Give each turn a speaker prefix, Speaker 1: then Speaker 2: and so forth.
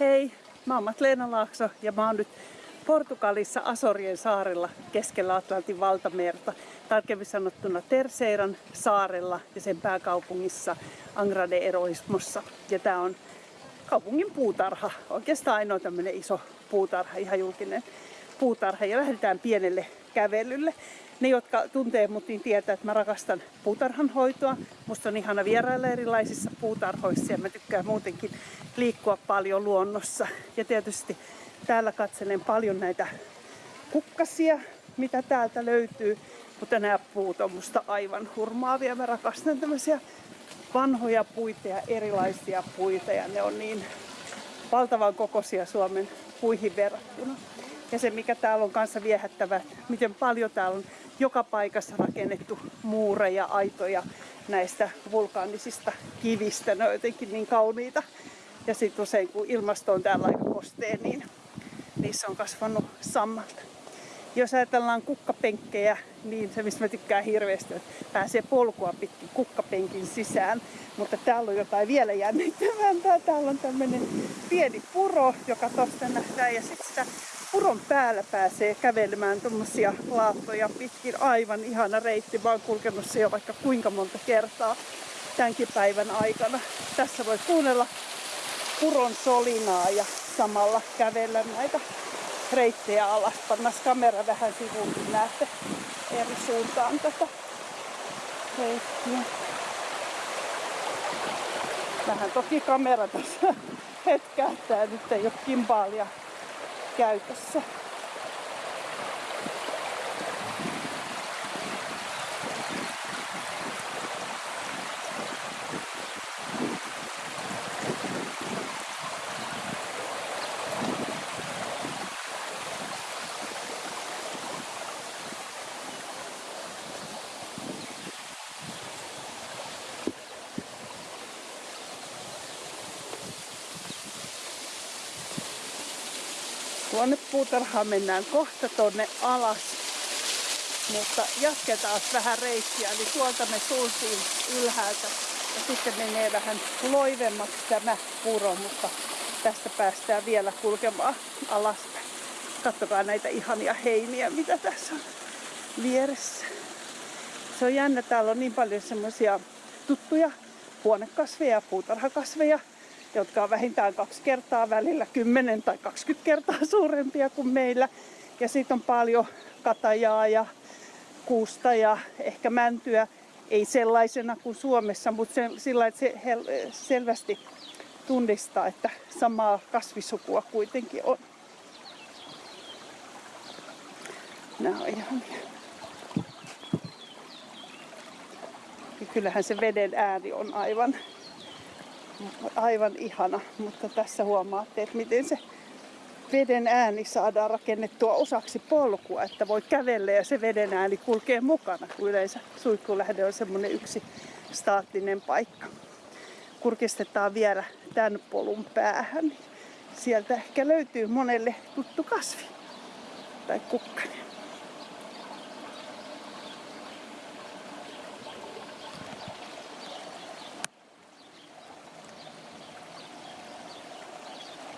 Speaker 1: Hei, mä oon Leena Laakso ja mä oon nyt Portugalissa Asorien saarella keskellä Atlantin valtamerta, tarkemmin sanottuna Terseiran saarella ja sen pääkaupungissa Angra de Eroismossa. Ja tää on kaupungin puutarha, oikeastaan ainoa tämmönen iso puutarha, ihan julkinen puutarha. Ja lähdetään pienelle kävelylle. Ne, jotka tuntee mut, niin tietää, että mä rakastan puutarhanhoitoa. Musta on ihana vierailla erilaisissa puutarhoissa ja mä tykkään muutenkin liikkua paljon luonnossa. Ja tietysti täällä katselen paljon näitä kukkasia, mitä täältä löytyy. Mutta nämä puut on musta aivan hurmaavia. Mä rakastan tämmöisiä vanhoja puita ja erilaisia puita ja ne on niin valtavan kokoisia Suomen puihin verrattuna. Ja se mikä täällä on kanssa viehättävä, miten paljon täällä on joka paikassa rakennettu muureja, aitoja näistä vulkaanisista kivistä. Ne on jotenkin niin kauniita. Ja sitten usein kun ilmasto on täällä aika kosteen, niin niissä on kasvanut sammalta. Jos ajatellaan kukkapenkkejä, niin se mistä mä tykkään hirveästi, että pääsee polkua pitkin kukkapenkin sisään. Mutta täällä on jotain vielä jännittävämpää. Täällä on tämmöinen pieni puro, joka tosta nähdään. Ja sitten sitä puron päällä pääsee kävelemään tuommoisia laattoja pitkin. Aivan ihana reitti. Mä oon kulkenut se jo vaikka kuinka monta kertaa tämänkin päivän aikana. Tässä voi kuunnella puron solinaa ja samalla kävellä näitä reittejä alas. Pannas kamera vähän sivuun, niin näette eri suuntaan tätä reittiä. Vähän toki kamera tässä hetkähtää, nyt ei ole kimbaalia käytössä. Tuonne puutarhaan mennään kohta tonne alas. Mutta jatketaan vähän reittiä, eli tuolta me suuntiin ylhäältä. Ja sitten menee vähän loivemmaksi tämä puro, mutta tästä päästään vielä kulkemaan alaspäin. Kattokaa näitä ihania heiniä, mitä tässä on vieressä. Se on jännä, täällä on niin paljon semmoisia tuttuja huonekasveja, puutarhakasveja, jotka on vähintään kaksi kertaa välillä 10 tai 20 kertaa suurempia kuin meillä. Ja sitten on paljon katajaa ja kuusta ja ehkä mäntyä. Ei sellaisena kuin Suomessa, mutta se, sillä että se selvästi tunnistaa, että samaa kasvisukua kuitenkin on. Nämä on ihania. Ja kyllähän se veden ääni on aivan aivan ihana, mutta tässä huomaatte, että miten se veden ääni saadaan rakennettua osaksi polkua, että voi kävellä ja se veden ääni kulkee mukana, kun yleensä suihkulähde on semmoinen yksi staattinen paikka. Kurkistetaan vielä tämän polun päähän. Sieltä ehkä löytyy monelle tuttu kasvi tai kukkanen.